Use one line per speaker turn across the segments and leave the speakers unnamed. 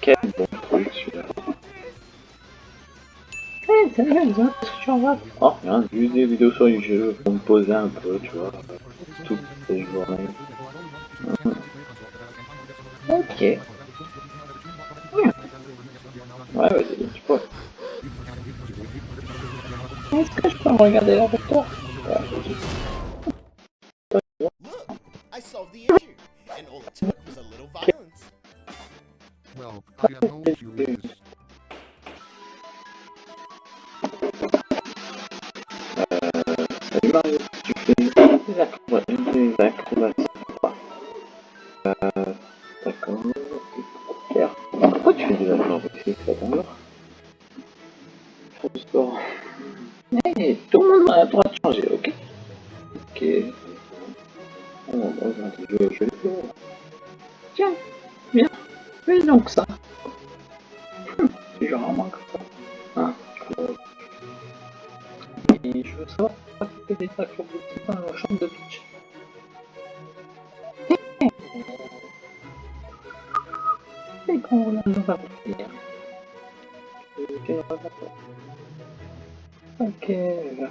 Quel bon truc celui-là. Eh, c'est bien, qu'est-ce que tu en vois Oh, rien, juste des vidéos sur les jeux pour me poser un peu, tu vois. Toutes ces journées. Ok. Ouais, vas-y, tu peux. Est-ce que je peux me regarder là avec toi?
solve the issue, and all it took was a little violence.
Well, I have no
curious. D'accord, d'accord, d'accord. Euh, d'accord. Pourquoi tu fais bon, je, je, je le fais. Tiens, viens, fais donc ça. Hum, C'est genre un manque. Hein, je- et je veux savoir pourquoi tu fais des acrobaties dans la chambre de pitch. Et qu'on va faire. Ok, on va faire. Ok, je vais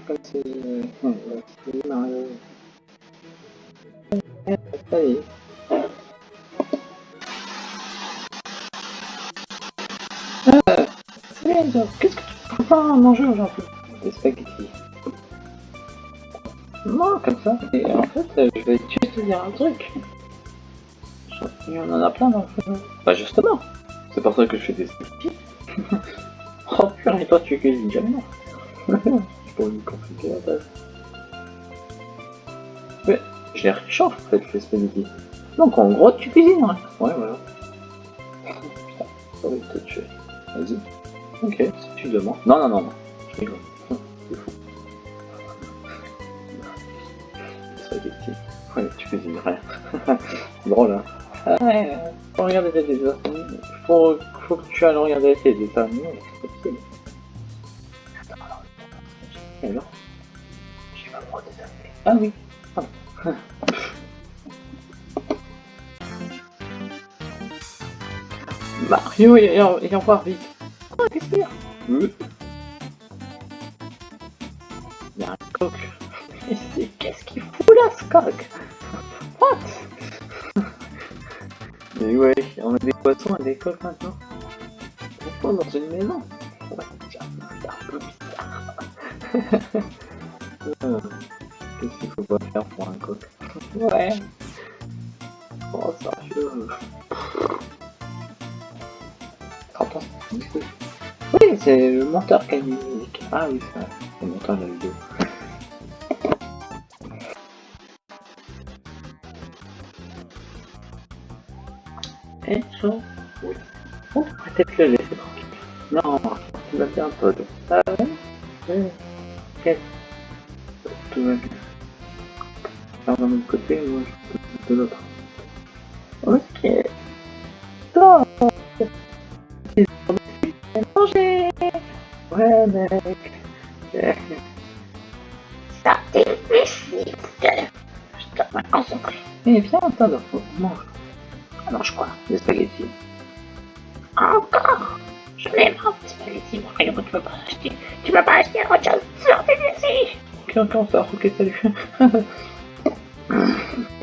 c'est Mario. Eh, Ça y est. Euh, qu'est-ce que tu prépares à manger aujourd'hui Des spaghettis. Non, comme ça. Et en fait, euh, je vais juste te dire un truc. Il y en a plein dans le feu. Bah justement, c'est pour ça que je fais des spaghettis. oh purée, toi tu cuisines jamais. C'est pour me compliquer la tâche. Je les réchauffe en fait les spaghettis. Donc en gros tu cuisines ouais. Ouais voilà. Putain, ça va te tuer. Vas-y. Ok, si tu demandes. Non, non, non, non. Je rigole. C'est fou. Spaghetti. Ouais, tu cuisines rien. C'est drôle, hein. Ah ouais, faut regarder tes dessins. Faut, faut que tu ailles regarder tes dessins animés. C'est possible. Attends, alors. Et alors? De dessins animés. Ah oui. Mario et, et, et voir vite. Quoi, qu'est-ce qu'il y a? Il y a un coq. Qu'est-ce qu'il fout là, ce coq? What? Mais ouais, on a des poissons et des coqs maintenant. Pourquoi dans une maison? Ouais, c'est un peu bizarre. Qu'est-ce qu'il faut pas faire pour un coq Ouais. Oh, sérieux. Attends. Oui, c'est le monteur qui a mis musique. Ah oui, c'est. Le monteur de la vidéo. Et ça Oui. Bon, peut-être le laisser tranquille. Non, tu vas bien un peu. Ah ouais Oui. Ok. Tout va bien. Alors d'un autre côté, moi je de l'autre. Ok. Top manger Ouais, mec. Ça difficile. Je dois me concentrer. Eh bien, attends, mange. Mange quoi? Des spaghettis. Encore? Je les mange, des spaghettis. Mario, tu peux pas acheter. Tu peux pas acheter autre chose. Sortez d'ici Ok, ok, on sort. Ok, salut. Mm-hmm.